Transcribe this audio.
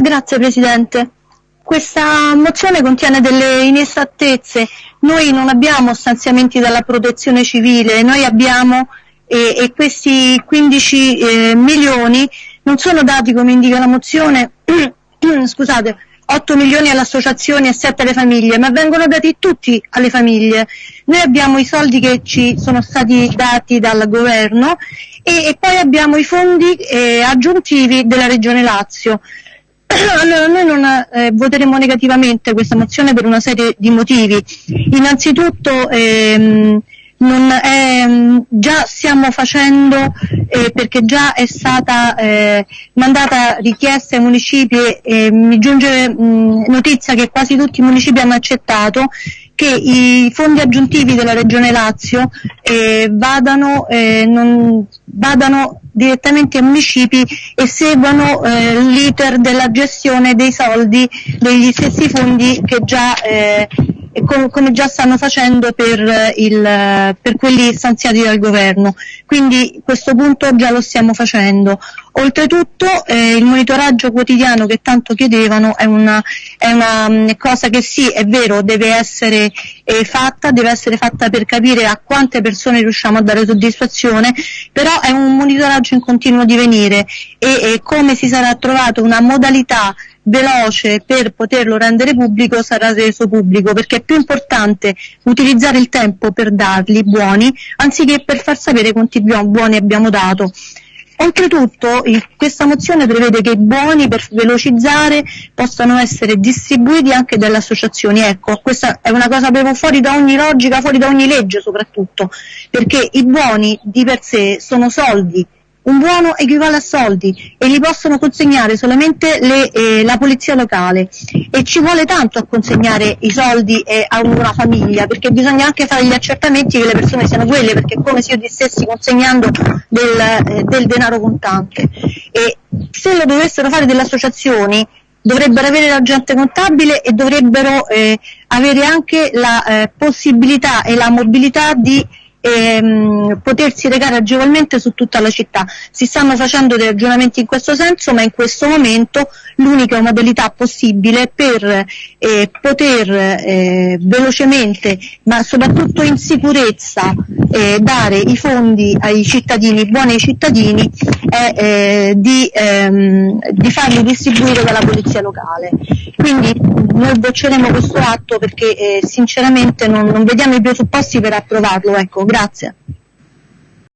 Grazie Presidente. Questa mozione contiene delle inesattezze. Noi non abbiamo stanziamenti dalla protezione civile, noi abbiamo e, e questi 15 eh, milioni non sono dati come indica la mozione, scusate, 8 milioni alle associazioni e 7 alle famiglie, ma vengono dati tutti alle famiglie. Noi abbiamo i soldi che ci sono stati dati dal governo e, e poi abbiamo i fondi eh, aggiuntivi della Regione Lazio. Allora, noi non eh, voteremo negativamente questa mozione per una serie di motivi. Innanzitutto ehm, è, già stiamo facendo, eh, perché già è stata eh, mandata richiesta ai municipi e mi giunge mh, notizia che quasi tutti i municipi hanno accettato che i fondi aggiuntivi della Regione Lazio eh, vadano, eh, non, vadano, direttamente ai municipi e seguano eh, l'iter della gestione dei soldi degli stessi fondi che già eh, com- come già stanno facendo per, eh, il, per, quelli stanziati dal governo. Quindi questo punto già lo stiamo facendo. Oltretutto eh, il monitoraggio quotidiano che tanto chiedevano è una, è una mh, mm, cosa che sì, è vero, deve essere eh, fatta, deve essere fatta per capire a quante persone riusciamo a dare soddisfazione, però è un monitoraggio in continuo divenire e, e come si sarà trovato una modalità veloce per poterlo rendere pubblico sarà reso pubblico perché è più importante utilizzare il tempo per darli buoni anziché per far sapere quanti buoni abbiamo dato. Oltretutto il, questa mozione prevede che i buoni per velocizzare possano essere distribuiti anche dalle associazioni. Ecco, questa è una cosa proprio fuori da ogni logica, fuori da ogni legge soprattutto, perché i buoni di per sé sono soldi un buono equivale a soldi e li possono consegnare solamente le, eh, la polizia locale. E ci vuole tanto a consegnare i soldi eh, a una famiglia perché bisogna anche fare gli accertamenti che le persone siano quelle perché è come se io ti stessi consegnando del, eh, del denaro contante. E se lo dovessero fare delle associazioni dovrebbero avere l'agente contabile e dovrebbero eh, avere anche la eh, possibilità e la mobilità di ehm, potersi recare agevolmente su tutta la città. Si stanno facendo dei ragionamenti in questo senso, ma in questo momento l'unica modalità possibile per eh, poter eh, velocemente, ma soprattutto in sicurezza, eh, dare i fondi ai cittadini, buoni ai cittadini, è eh, di, ehm, di farli distribuire dalla polizia locale. Quindi noi bocceremo questo atto perché eh, sinceramente non, non, vediamo i presupposti per approvarlo. Ecco, grazie.